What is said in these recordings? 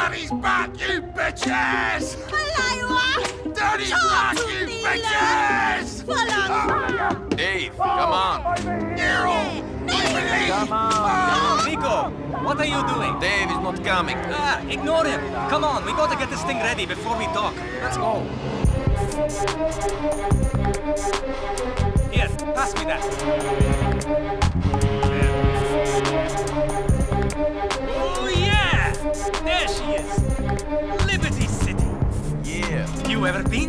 Daddy's back, you bitches! Malayo Daddy's back, you bitches! Follow Dave, come on. Nero! Come on. Niko, what are you doing? Dave is not coming. Ah, ignore him. Come on, we gotta get this thing ready before we talk. Let's go. Here, pass me that. You ever been?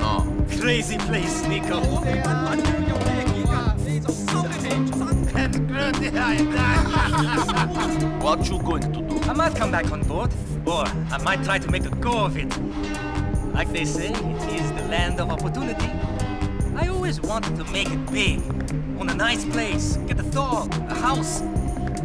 No. Crazy place, Niko. What you going to do? I might come back on board, or I might try to make a go of it. Like they say, it is the land of opportunity. I always wanted to make it big. Own a nice place, get a dog, a house,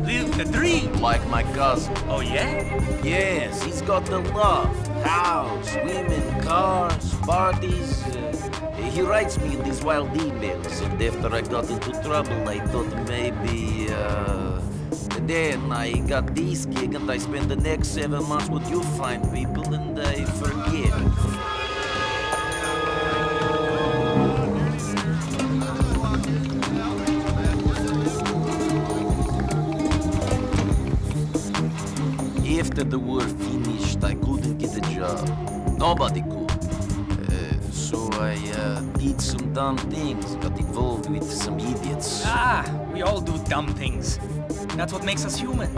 live the dream. Like my cousin. Oh yeah? Yes, he's got the love. House, women, cars, parties. Uh, he writes me in these wild emails, and after I got into trouble, I thought maybe, uh... Then I got this gig, and I spend the next seven months with you fine people, and I forget. After the war finished, I couldn't get a job. Nobody could. Uh, so I uh, did some dumb things, got involved with some idiots. Ah, we all do dumb things. That's what makes us human.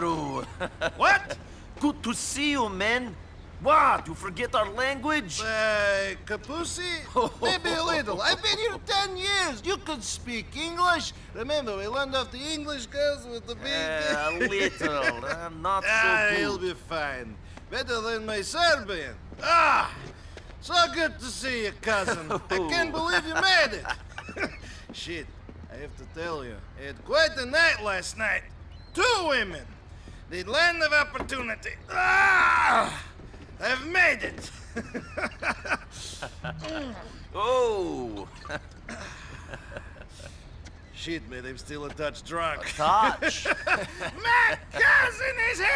What? Good to see you, man. What, you forget our language? Uh, Capusi? Maybe a little. I've been here ten years. You could speak English. Remember, we learned off the English girls with the big... Uh, a little, uh, not Ah, so he'll be fine. Better than my Serbian. Ah! So good to see you, cousin. I can't believe you made it. Shit, I have to tell you, I had quite a night last night. Two women. The land of opportunity. Ah! I've made it. Oh, Shit, man, I'm still a touch drunk. touch. My cousin is here!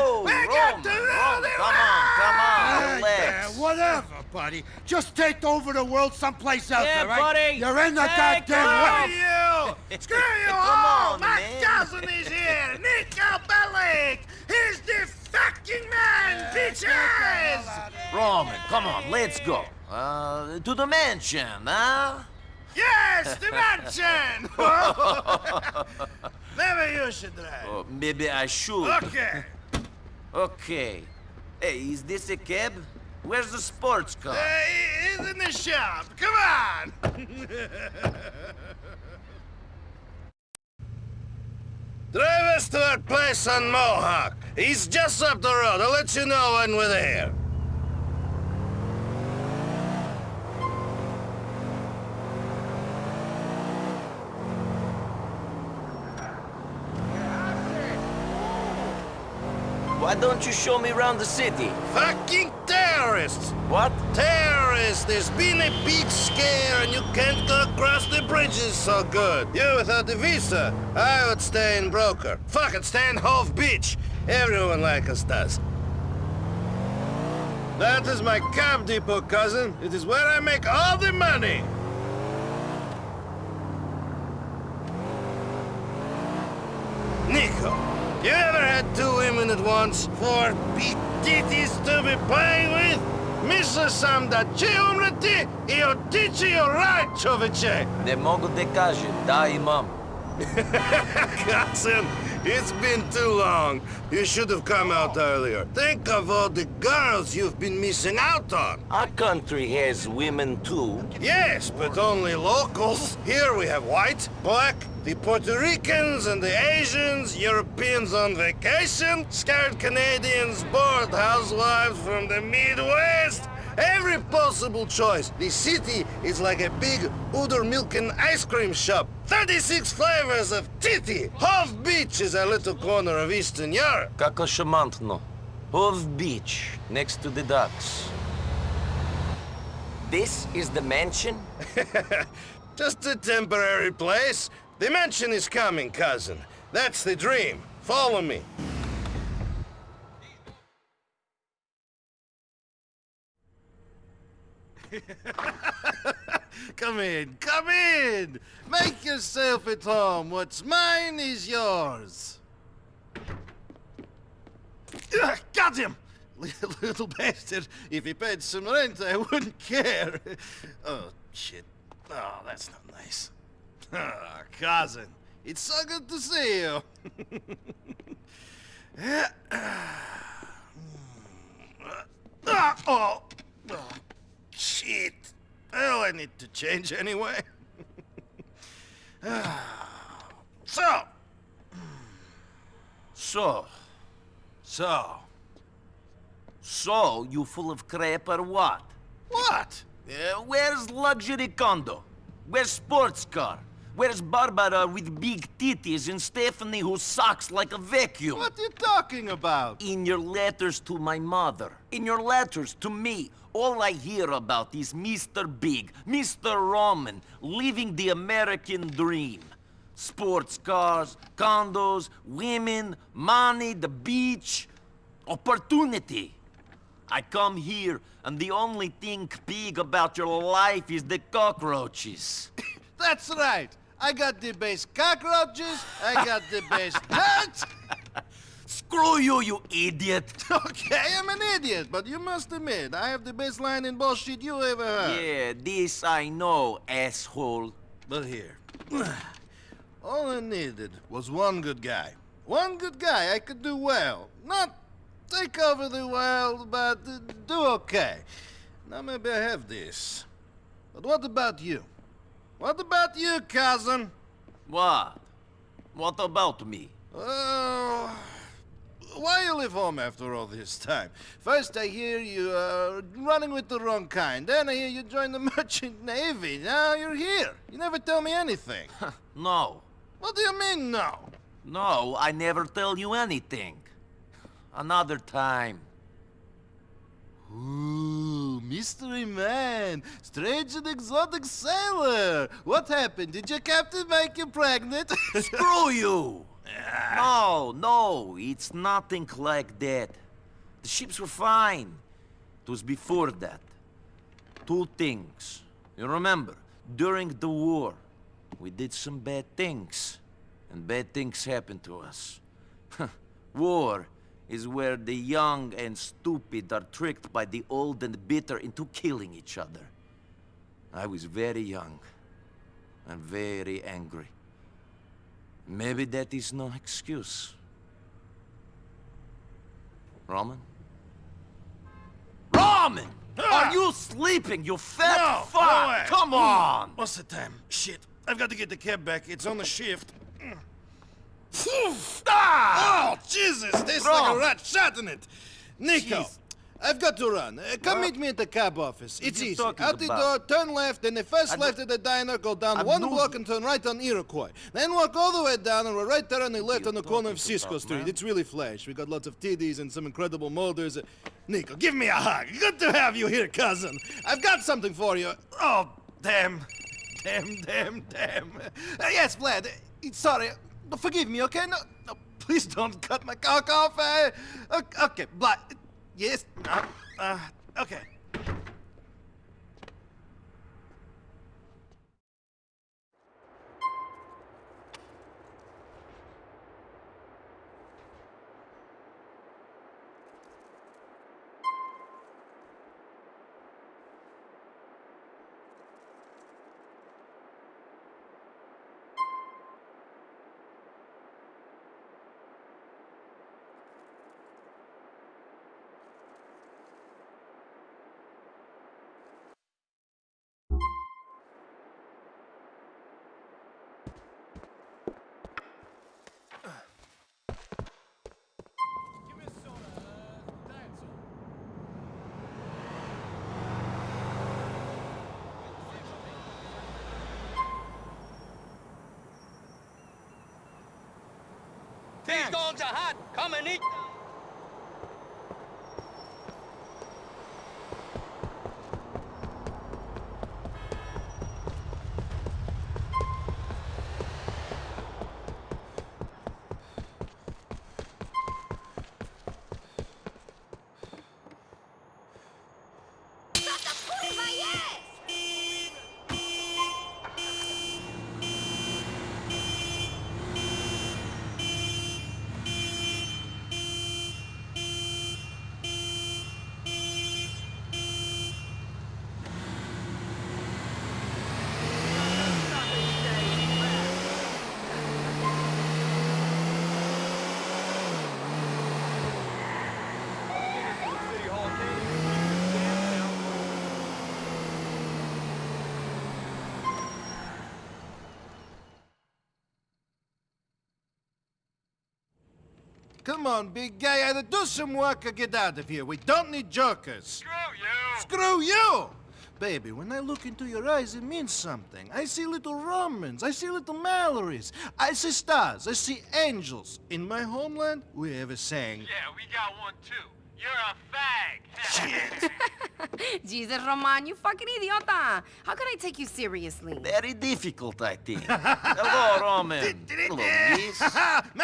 Oh, we got to Roman, rule the come on, come on, world! relax. Yeah, whatever, buddy. Just take over the world someplace else, Yeah, all right? buddy. You're in the Take Screw goddamn way. you! Screw you Come all! on, My man. cousin is here! Niko Bellic! He's the fucking man, bitches! Roman, come on, let's go. Uh, to the mansion, huh? Yes, the mansion! Maybe you should drive. Oh, maybe I should. Okay. Okay. Hey, is this a cab? Where's the sports car? Uh, he's in the shop. Come on! Drive us to our place on Mohawk. He's just up the road. I'll let you know when we're there. Why don't you show me around the city? Fucking terrorists! What? Terrorists! There's been a big scare and you can't go across the bridges so good. You without a visa, I would stay in Broker. Fuck it, stay in Hove Beach. Everyone like us does. That is my cab depot, cousin. It is where I make all the money. Niko, you ever had two women at once? Four big titties to be playing with? Misle sam da će umreti i otići joj raj, čoveče! Ne mogu te kaže, da imam. Cousin, it's been too long. You should have come out earlier. Think of all the girls you've been missing out on. Our country has women too. Yes, but only locals. Here we have white, black, the Puerto Ricans and the Asians, Europeans on vacation, scared Canadians, bored housewives from the Midwest. Every possible choice. The city is like a big udder milk and ice cream shop. 36 flavors of titty. Half Beach is a little corner of Eastern Europe. Како шамантно. Hove Beach, next to the docks. This is the mansion? Just a temporary place. The mansion is coming, cousin. That's the dream. Follow me. come in, come in! Make yourself at home. What's mine is yours. Ugh, got him! Little bastard. If he paid some rent, I wouldn't care. Oh, shit. Oh, that's not nice. Cousin, it's so good to see you. Oh, oh, shit. Well, I need to change anyway. So, So, so, so you full of crap or what? what? Uh, where's luxury condo? Where's sports car? Where's Barbara with big titties and Stephanie who sucks like a vacuum? What are you talking about? In your letters to my mother, in your letters to me, all I hear about is Mr. Big, Mr. Roman, living the American dream. Sports cars, condos, women, money, the beach, opportunity. I come here, and the only thing big about your life is the cockroaches. That's right. I got the best cockroaches, I got the best pets. Screw you, you idiot! Okay, I'm an idiot, but you must admit, I have the best line in bullshit you ever heard. Yeah, this I know, asshole. But here, all I needed was one good guy. One good guy I could do well. Not take over the world, but do okay. Now maybe I have this. But what about you? What about you, cousin? What? What about me? Oh, why you leave home after all this time? First I hear you are running with the wrong kind. Then I hear you join the merchant navy. Now you're here. You never tell me anything. No. what do you mean, no? No, I never tell you anything. Another time. Ooh, mystery man, strange and exotic sailor. What happened? Did your captain make you pregnant? Screw you! No, no, it's nothing like that. The ships were fine. It was before that. Two things. You remember, during the war, we did some bad things. And bad things happened to us. war is where the young and stupid are tricked by the old and bitter into killing each other. I was very young and very angry. Maybe that is no excuse. Roman? Roman! Ah! Are you sleeping, you fat No, fuck? no. Come on! What's the time? Shit, I've got to get the cab back. It's on the shift. Ah! Oh, Jesus! Tastes like a rat shot in it. Niko, Jeez. I've got to run. Uh, come What? meet me at the cab office. It's easy. Out the about? door, turn left, then the first I left at the diner, go down I one block and turn right on Iroquois. Then walk all the way down, and we're right there on the left on the corner of Cisco Street. man? It's really flash. We got lots of TDs and some incredible molders. Uh, Niko, give me a hug. Good to have you here, cousin. I've got something for you. Oh, damn. Damn, damn, damn. Uh, yes, Vlad. uh, sorry. Forgive me, okay? No, no, please don't cut my cock off. Uh, okay, but Yes. Uh, uh, Okay. These dogs are hot. Come and eat. Come on, big guy, either do some work or get out of here. We don't need jokers. Screw you! Screw you! Baby, when I look into your eyes, it means something. I see little Romans. I see little Mallorys. I see stars. I see angels. In my homeland, we have a saying. Yeah, we got one too. You're a fag. Shit! Jesus, Roman, you fucking idiota! How can I take you seriously? Very difficult, I think. Hello, Roman. Hello, miss.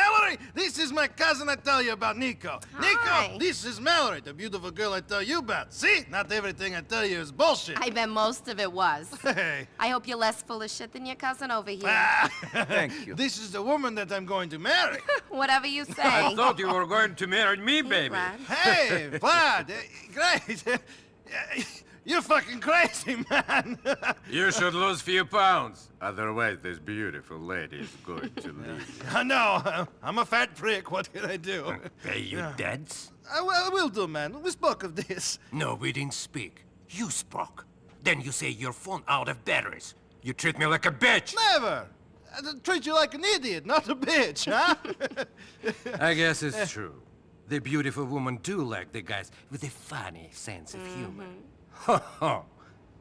Mallory, my cousin I tell you about, Niko. Hi. Niko, this is Mallory, the beautiful girl I tell you about. See? Not everything I tell you is bullshit. I bet most of it was. Hey. I hope you're less full of shit than your cousin over here. Thank you. This is the woman that I'm going to marry. Whatever you say. I thought you were going to marry me, baby. Vlad. hey, Vlad, eh, great. You're fucking crazy, man. You should lose few pounds. Otherwise, this beautiful lady is going to leave. I know. I'm a fat prick. What can I do? Uh, pay you debts? Uh, I, will- I will do, man. We spoke of this. No, we didn't speak. You spoke. Then you say your phone out of batteries. You treat me like a bitch. Never. I treat you like an idiot, not a bitch, huh? I guess it's eh. true. The beautiful woman do like the guys with a funny sense of mm-hmm. humor. Ho ho!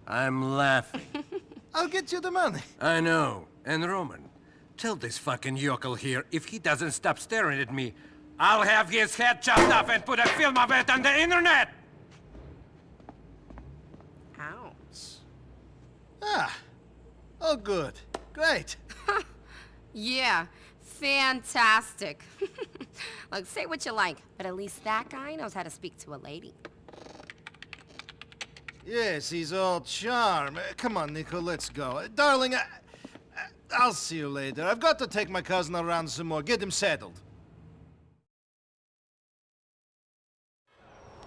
I'm laughing. I'll get you the money. I know. And Roman, tell this fucking yokel here if he doesn't stop staring at me, I'll have his head chopped off and put a film of it on the internet! Ouch. Ah. Oh, good. Great. Yeah, fantastic. Look, say what you like, but at least that guy knows how to speak to a lady. Yes, he's all charm. Uh, Come on, Niko, let's go. Uh, Darling, I, I- I'll see you later. I've got to take my cousin around some more. Get him settled.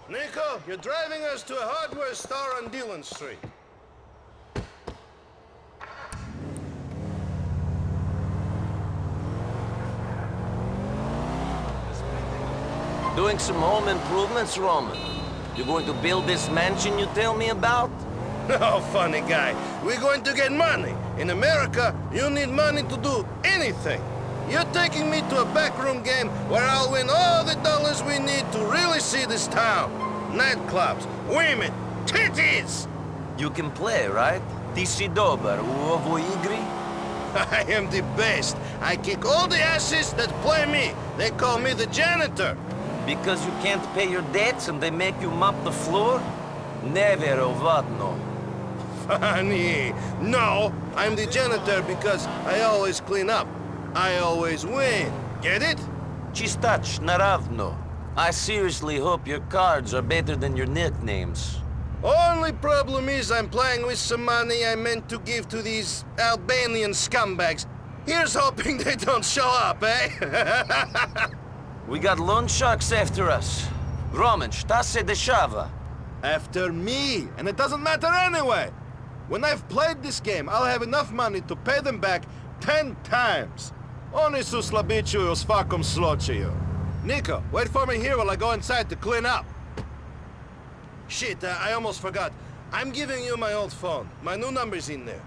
Niko, you're driving us to a hardware store on Dillon Street. Doing some home improvements, Roman. You're going to build this mansion you tell me about? No, oh, funny guy. We're going to get money. In America, you need money to do anything. You're taking me to a backroom game where I'll win all the dollars we need to really see this town. Nightclubs, women, titties! You can play, right? Ti si dobar u ovoj igri? I am the best. I kick all the asses that play me. They call me the janitor. Because you can't pay your debts and they make you mop the floor? Never ovadno. Funny. No, I'm the janitor because I always clean up. I always win. Get it? Chistach naravno. I seriously hope your cards are better than your nicknames. Only problem is I'm playing with some money I meant to give to these Albanian scumbags. Here's hoping they don't show up, eh? We got loan sharks after us. Roman, šta se dešava? After me, and it doesn't matter anyway. When I've played this game, I'll have enough money to pay them back ten times. Oni su slabičuju u svakom slučaju. Niko, wait for me here while I go inside to clean up. Shit, uh, I almost forgot. I'm giving you my old phone. My new number's in there.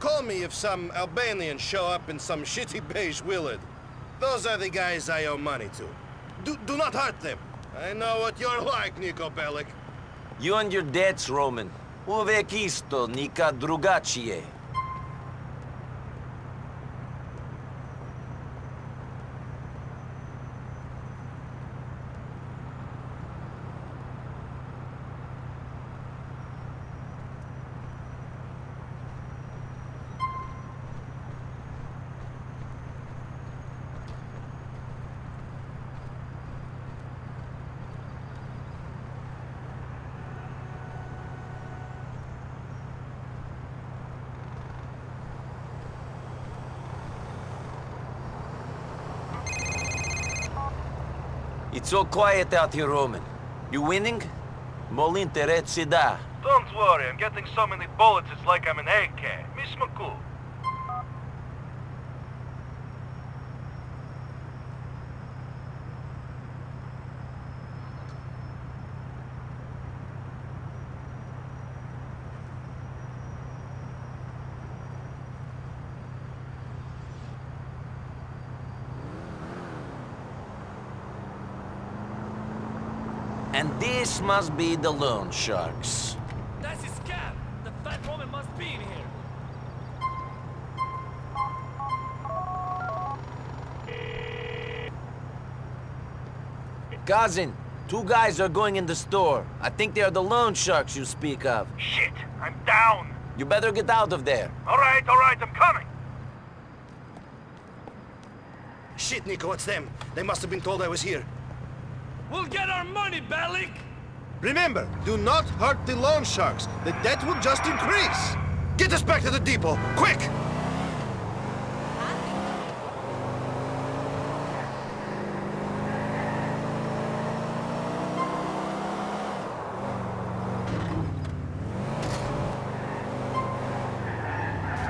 Call me if some Albanians show up in some shitty beige Willard. Those are the guys I owe money to. Do, do not hurt them. I know what you're like, Niko Bellic. You and your debts, Roman. Uvek isto, nikad drugačije. All quiet out here, Roman. You winning? Da. Don't worry, I'm getting so many bullets it's like I'm an AK. Miss McCool. And this must be the loan sharks. That's his cab! The fat woman must be in here! Cousin, two guys are going in the store. I think they are the loan sharks you speak of. Shit, I'm down. You better get out of there. All right, all right, I'm coming. Shit, Nico, it's them. They must have been told I was here. We'll get our money, Bellic! Remember, do not hurt the loan sharks. The debt will just increase. Get us back to the depot, quick!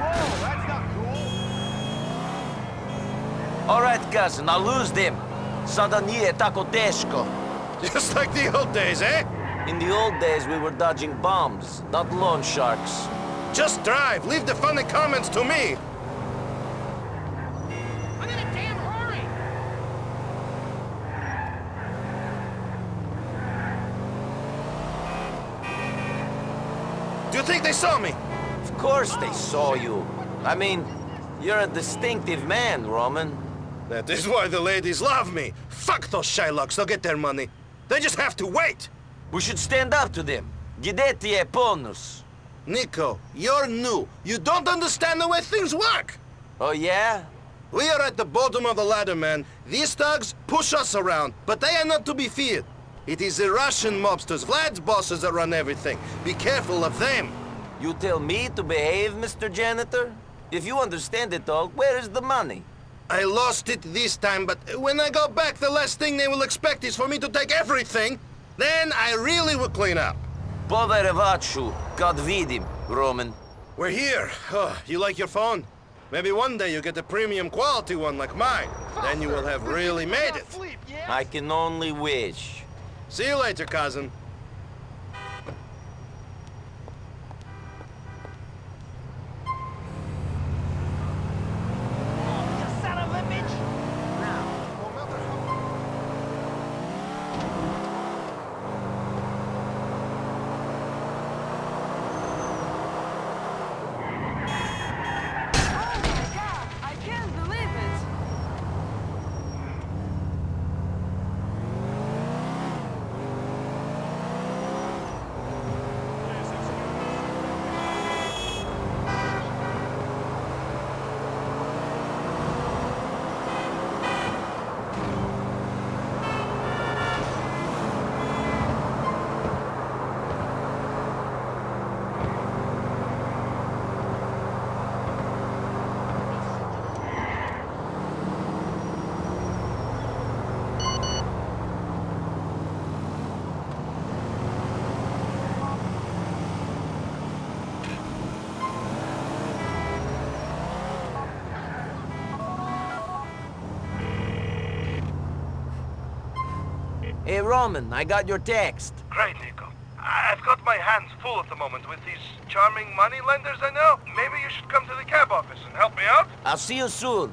Whoa, that's not cool. All right, cousin, I'll lose them. Sada nije tako teško. Just like the old days, eh? In the old days, we were dodging bombs, not loan sharks. Just drive. Leave the funny comments to me. I'm in a damn hurry! Do you think they saw me? Of course they saw you. I mean, you're a distinctive man, Roman. That is why the ladies love me. Fuck those Shylocks. They'll get their money. They just have to wait. We should stand up to them. Gideti e ponus. Niko, you're new. You don't understand the way things work. Oh, yeah? We are at the bottom of the ladder, man. These thugs push us around, but they are not to be feared. It is the Russian mobsters, Vlad's bosses that run everything. Be careful of them. You tell me to behave, Mr. Janitor? If you understand it all, where is the money? I lost it this time, but when I go back, the last thing they will expect is for me to take everything. Then I really will clean up. Poverevaču, God vidim, Roman. We're here. Oh, you like your phone? Maybe one day you get a premium quality one like mine. Then you will have really made it. I can only wish. See you later, cousin. Roman, I got your text. Great, Niko. I've got my hands full at the moment with these charming money lenders I know. Maybe you should come to the cab office and help me out? I'll see you soon.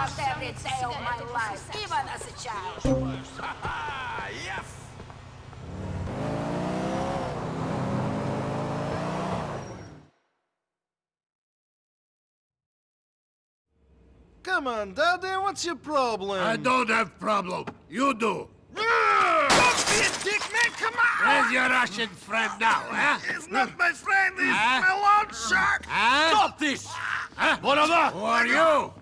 I stopped every day of my life, even as a child. yes! Come on, Daddy, what's your problem? I don't have problem. You do. Don't be a dick, man, come on! Where's your Russian friend now, huh? It's not my friend, he's Huh? my loan shark! Huh? Stop this! Huh? Who are you?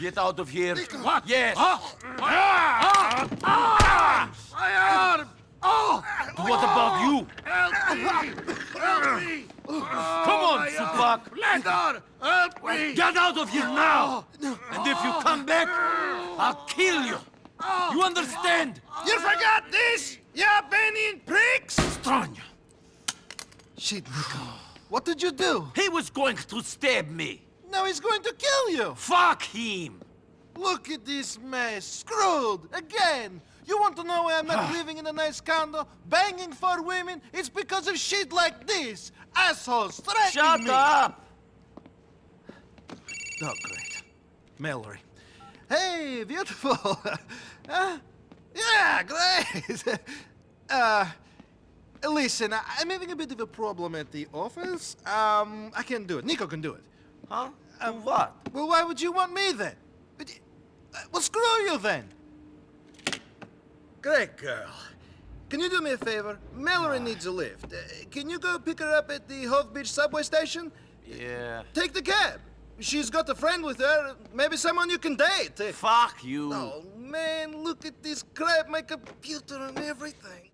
Get out of here. What? Yes. Huh? Ah! Ah! My arm! Oh! What about you? Help me! Help me! Come on, Supak. Help me! Get out of here now! And if you come back, I'll kill you. You understand? You forgot this, you Albanian pricks? Strong. Shit, Niko. What did you do? He was going to stab me. Now he's going to kill you. Fuck him. Look at this mess. Screwed. Again. You want to know why I'm not living in a nice condo, banging for women? It's because of shit like this. Assholes threatening Shut me. up. Oh, great. Mallory. Hey, beautiful. huh? Yeah, great. uh, listen, I'm having a bit of a problem at the office. Um, I can't do it. Niko can do it. Huh? And what? Well, why would you want me then? But uh, Well, screw you then. Great girl. Can you do me a favor? Mallory needs a lift. Uh, can you go pick her up at the Hove Beach subway station? Yeah. Take the cab. She's got a friend with her. Maybe someone you can date. Uh, Fuck you. Oh, man, look at this crap. My computer and everything.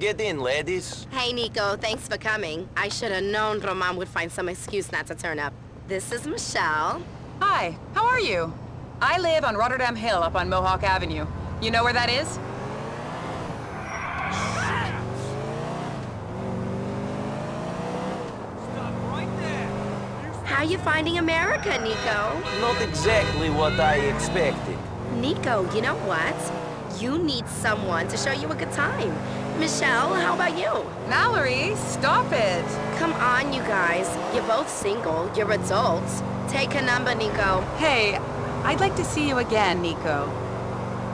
Get in, ladies. Hey, Niko, thanks for coming. I should have known Roman would find some excuse not to turn up. This is Michelle. Hi, how are you? I live on Rotterdam Hill up on Mohawk Avenue. You know where that is? Stop right! How you finding America, Niko? Not exactly what I expected. Niko, you know what? You need someone to show you a good time. Michelle, how about you? Mallory, stop it. Come on, you guys. You're both single. You're adults. Take a number, Niko. Hey, I'd like to see you again, Niko.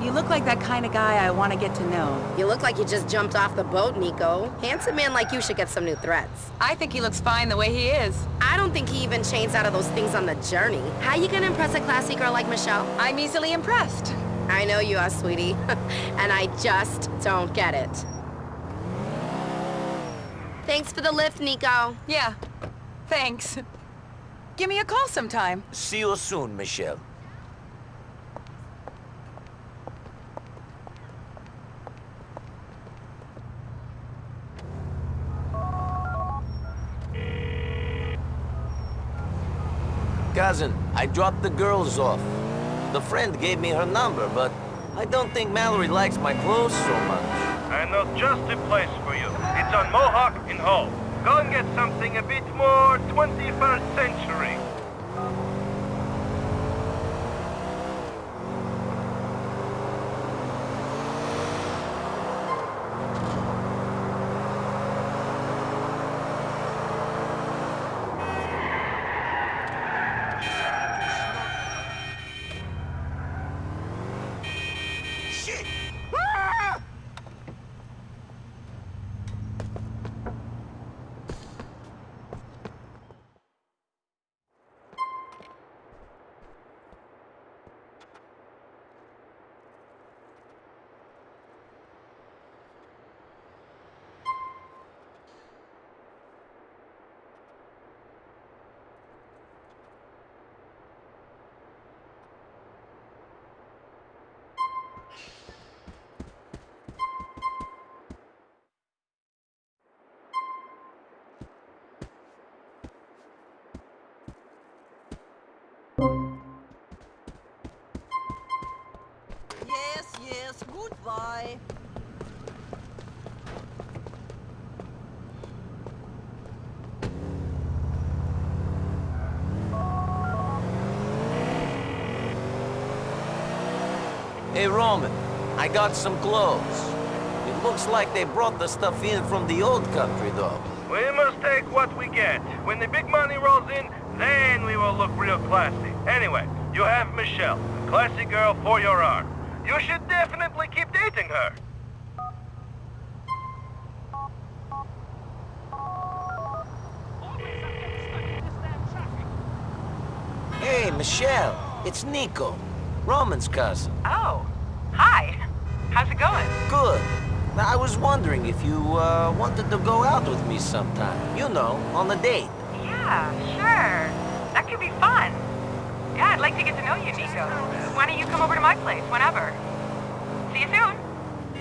You look like that kind of guy I want to get to know. You look like you just jumped off the boat, Niko. Handsome man like you should get some new threats. I think he looks fine the way he is. I don't think he even changed out of those things on the journey. How you gonna impress a classy girl like Michelle? I'm easily impressed. I know you are, sweetie. and I just don't get it. Thanks for the lift, Niko. Yeah, thanks. Give me a call sometime. See you soon, Michelle. Cousin, I dropped the girls off. The friend gave me her number, but I don't think Mallory likes my clothes so much. I know just the place for you. It's on Mohawk in Hull. Go and get something a bit more 21st century. Yes, yes, goodbye. Hey, Roman, I got some clothes. It looks like they brought the stuff in from the old country, though. We must take what we get. When the big money rolls in, then we will look real classy. Anyway, you have Michelle, a classy girl for your arm. You should her. Hey, Michelle, it's Niko, Roman's cousin. Oh, hi. How's it going? Good. Now, I was wondering if you uh, wanted to go out with me sometime. You know, on a date. Yeah, sure. That could be fun. Yeah, I'd like to get to know you, Niko. Why don't you come over to my place whenever? See you soon.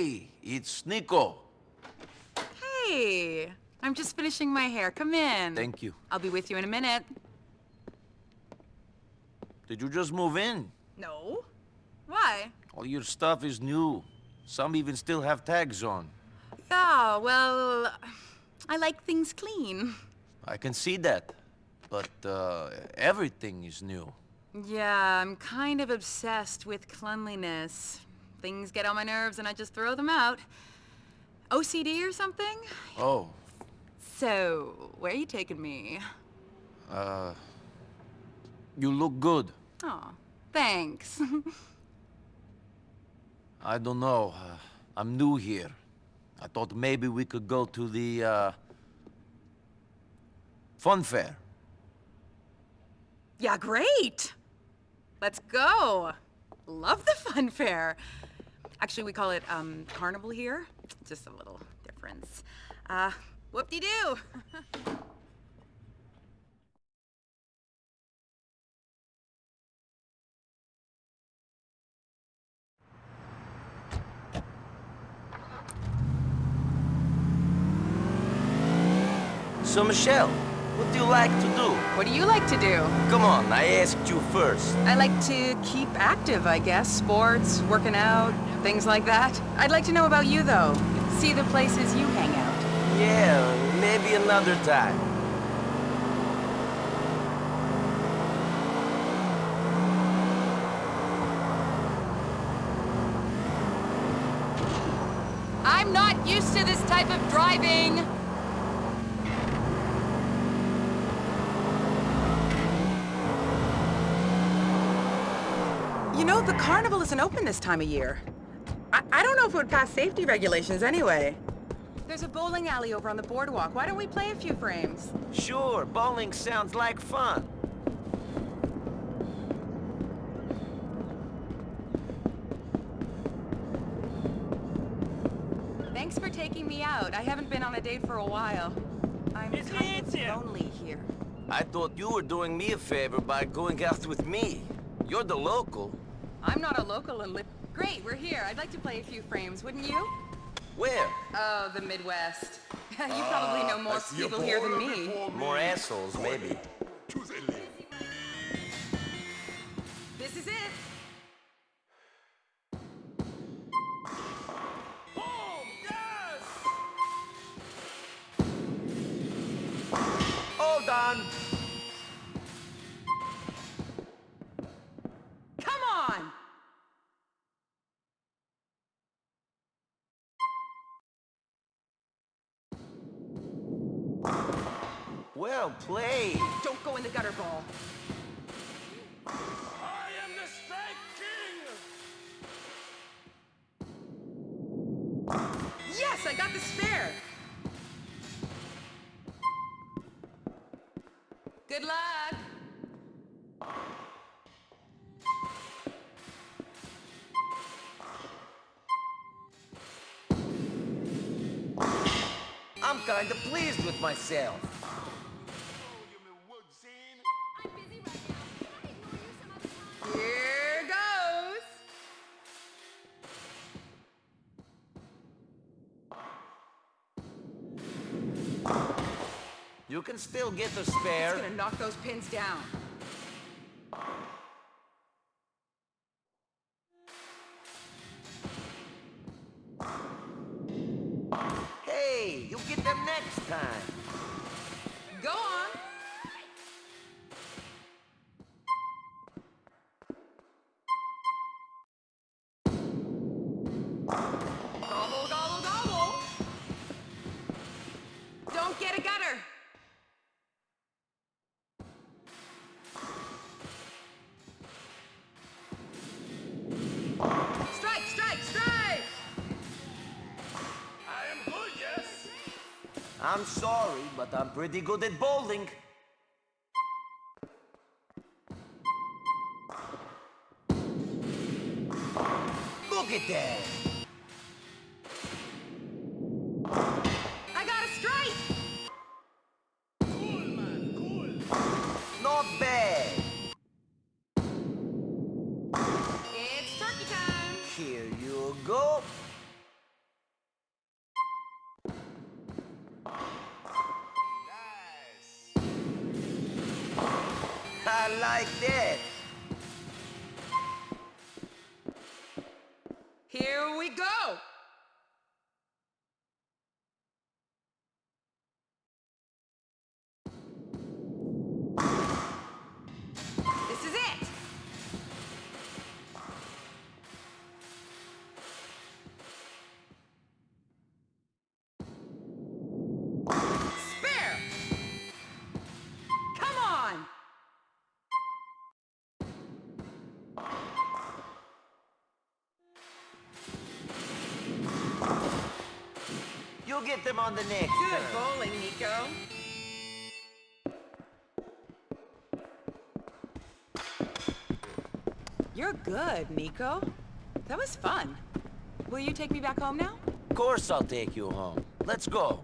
Hey, it's Niko. Hey, I'm just finishing my hair. Come in. Thank you. I'll be with you in a minute. Did you just move in? No. Why? All your stuff is new. Some even still have tags on. Yeah, well, I like things clean. I can see that. But, uh, everything is new. Yeah, I'm kind of obsessed with cleanliness. Things get on my nerves and I just throw them out. OCD or something? Oh, So, where are you taking me? uh... You look good. Oh, thanks. I don't know. Uh, I'm new here. I thought maybe we could go to the, uh... Fun fair. Yeah, great! Let's go! Love the fun fair. Actually, we call it, um, carnival here. Just a little difference. Uh, whoop-de-doo! So, Michelle, what do you like to do? What do you like to do? Come on, I asked you first. I like to keep active, I guess. Sports, working out, things like that. I'd like to know about you, though. See the places you hang out. Yeah, maybe another time. I'm not used to this type of driving. You know, the carnival isn't open this time of year. I, I don't know if it would pass safety regulations anyway. There's a bowling alley over on the boardwalk. Why don't we play a few frames? Sure, bowling sounds like fun. Thanks for taking me out. I haven't been on a date for a while. I'm It's kind of lonely here. I thought you were doing me a favor by going out with me. You're the local. I'm not a local and live... Great, we're here. I'd like to play a few frames, wouldn't you? Where? Oh, the Midwest. you probably know more people here than me. More assholes, maybe. This is it. Well played. Don't go in the gutter ball. I am the Strike King! Yes, I got the spare. Good luck. I'm kinda pleased with myself. Still get the It's spare. gonna knock those pins down. Hey, you get them next time. Go on. I'm sorry, but I'm pretty good at bowling. Look at that. You get them on the next Good bowling, Niko. You're good, Niko. That was fun. Will you take me back home now? Of course I'll take you home. Let's go.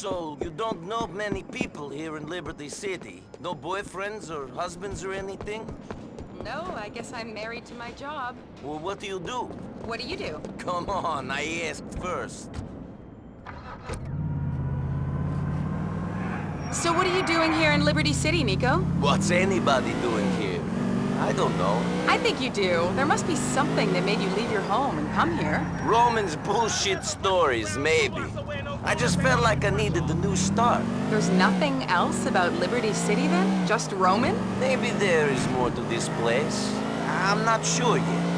So, you don't know many people here in Liberty City? No boyfriends or husbands or anything? No, I guess I'm married to my job. Well, what do you do? What do you do? Come on, I asked first. So what are you doing here in Liberty City, Niko? What's anybody doing here? I don't know. I think you do. There must be something that made you leave your home and come here. Roman's bullshit stories, maybe. I just felt like I needed a new start. There's nothing else about Liberty City then? Just Roman? Maybe there is more to this place. I'm not sure yet.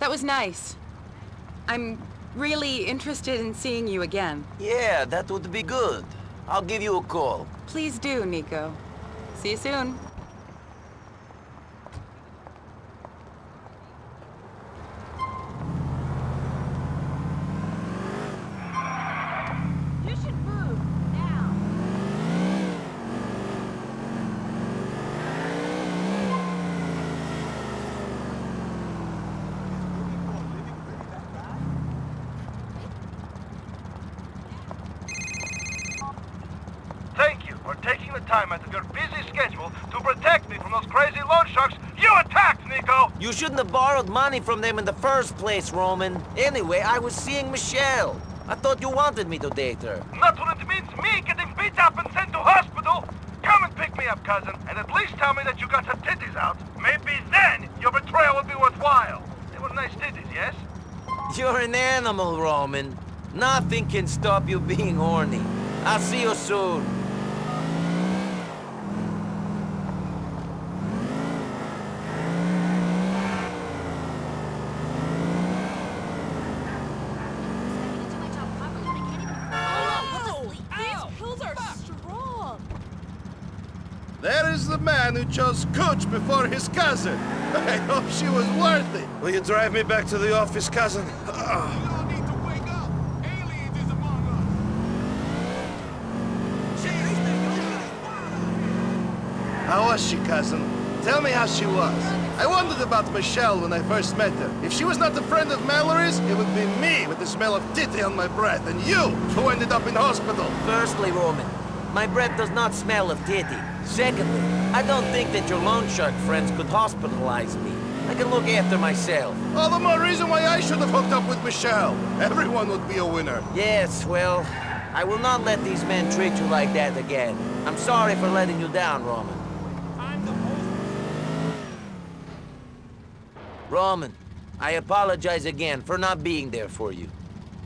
That was nice. I'm really interested in seeing you again. Yeah, that would be good. I'll give you a call. Please do, Niko. See you soon. You should move now. Thank you for taking the time out of your busy schedule to protect me from those crazy loan sharks you attacked, Nico! You shouldn't have borrowed money from them in the first place, Roman. Anyway, I was seeing Michelle. I thought you wanted me to date her. Not when it means me getting beat up and sent to hospital! Come and pick me up, cousin, and at least tell me that you got her titties out. Maybe then your betrayal will be worthwhile. They were nice titties, yes? You're an animal, Roman. Nothing can stop you being horny. I'll see you soon. These pills are strong. There is the man who chose Cooch before his cousin. I hope she was worth it. Will you drive me back to the office, cousin? How was she, cousin? Tell me how she was. I wondered about Michelle when I first met her. If she was not a friend of Mallory's, it would be me with the smell of titty on my breath, and you who ended up in hospital. Firstly, Roman, my breath does not smell of titty. Secondly, I don't think that your loan shark friends could hospitalize me. I can look after myself. All the more reason why I should have hooked up with Michelle. Everyone would be a winner. Yes, well, I will not let these men treat you like that again. I'm sorry for letting you down, Roman. Roman, I apologize again for not being there for you.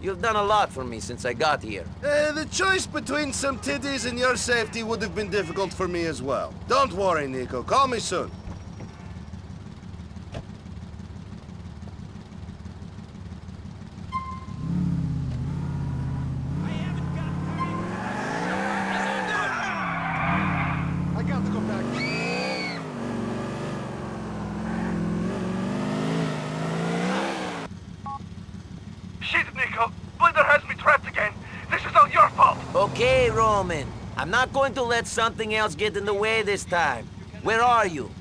You've done a lot for me since I got here. Uh, the choice between some titties and your safety would have been difficult for me as well. Don't worry, Niko. Call me soon. I got to go back. Shit, Niko! Bledar has me trapped again! This is all your fault! Okay, Roman. I'm not going to let something else get in the way this time. Where are you?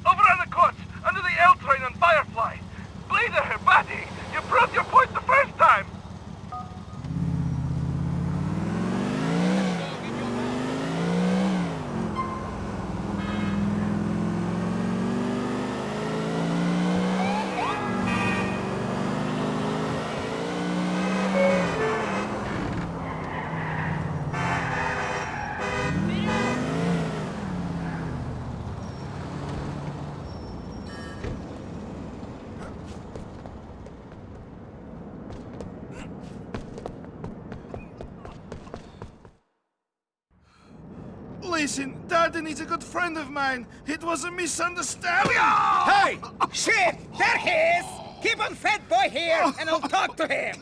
Friend of mine. It was a misunderstanding. Hey! Ah! Shit! There he is! Keep on fat boy here, and I'll talk to him.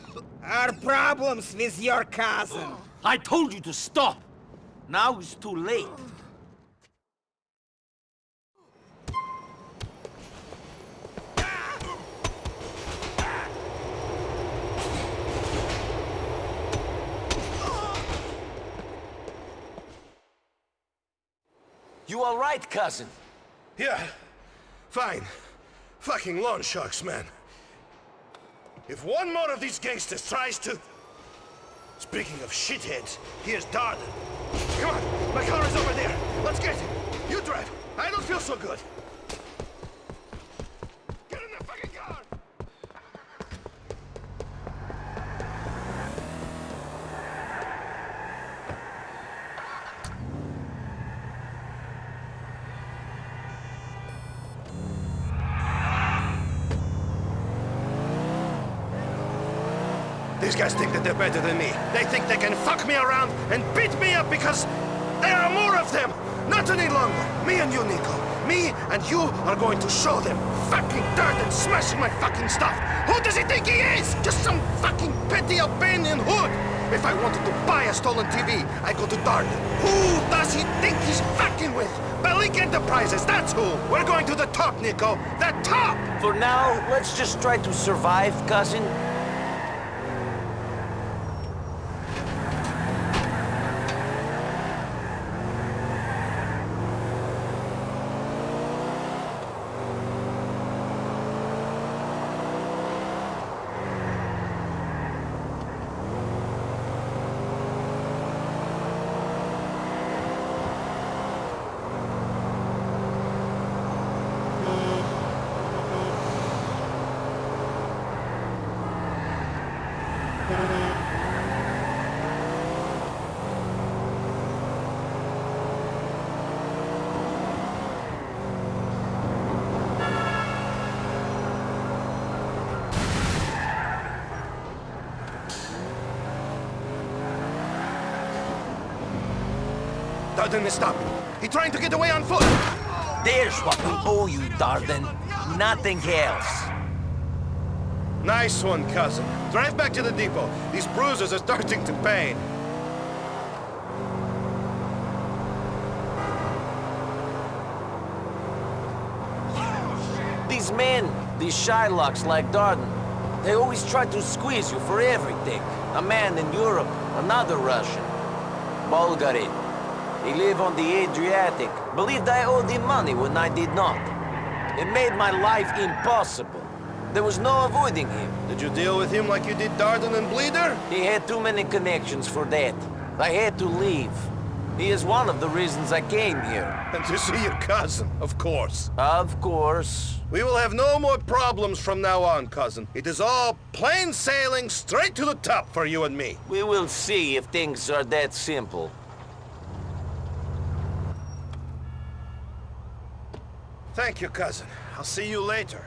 Our problems with your cousin. I told you to stop! Now it's too late. You all right, cousin? Yeah, fine. Fucking loan sharks, man. If one more of these gangsters tries to... Speaking of shitheads, here's Dardan. Come on, my car is over there. Let's get it. You drive. I don't feel so good. Get in the fucking car! These guys think that they're better than me. They think they can fuck me around and beat me up because there are more of them. Not any longer. Me and you, Niko. Me and you are going to show them fucking dirt and smashing my fucking stuff. Who does he think he is? Just some fucking petty Albanian hood. If I wanted to buy a stolen TV, I go to Dardan. Who does he think he's fucking with? Bellic Enterprises, that's who. We're going to the top, Niko. The top! For now, let's just try to survive, cousin. Dardan is stopping. He trying to get away on foot. There's what we owe you, Dardan. Nothing else. Nice one, cousin. Drive back to the depot. These bruises are starting to pain. These men, these Shylocks like Dardan, they always try to squeeze you for everything. A man in Europe, another Russian. Bulgarin. He live on the Adriatic. Believed I owed him money when I did not. It made my life impossible. There was no avoiding him. Did you deal with him like you did Dardan and Bledar? He had too many connections for that. I had to leave. He is one of the reasons I came here. And to see your cousin, of course. Of course. We will have no more problems from now on, cousin. It is all plain sailing straight to the top for you and me. We will see if things are that simple. Thank you, cousin. I'll see you later.